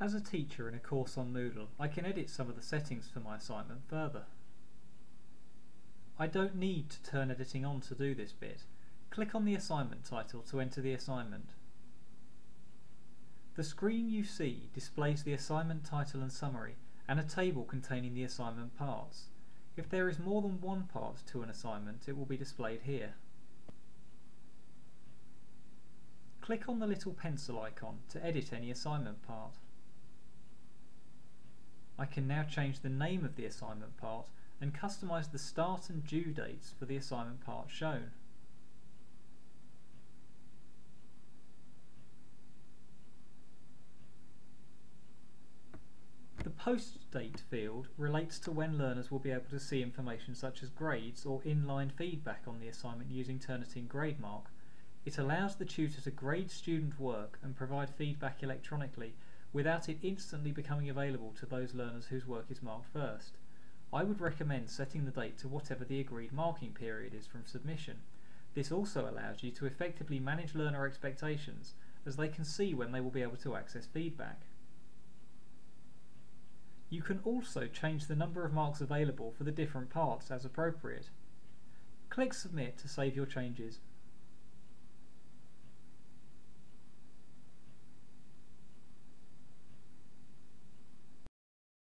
As a teacher in a course on Moodle, I can edit some of the settings for my assignment further. I don't need to turn editing on to do this bit. Click on the assignment title to enter the assignment. The screen you see displays the assignment title and summary and a table containing the assignment parts. If there is more than one part to an assignment, it will be displayed here. Click on the little pencil icon to edit any assignment part. I can now change the name of the assignment part and customize the start and due dates for the assignment part shown. The post date field relates to when learners will be able to see information such as grades or inline feedback on the assignment using Turnitin GradeMark. It allows the tutor to grade student work and provide feedback electronically without it instantly becoming available to those learners whose work is marked first. I would recommend setting the date to whatever the agreed marking period is from submission. This also allows you to effectively manage learner expectations as they can see when they will be able to access feedback. You can also change the number of marks available for the different parts as appropriate. Click Submit to save your changes